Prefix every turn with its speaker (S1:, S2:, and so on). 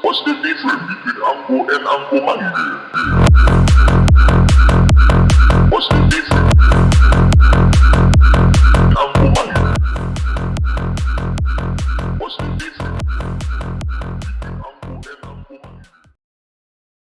S1: What's the difference between Ango and Ango Mange? What's the difference? Ango Mange. What's the difference?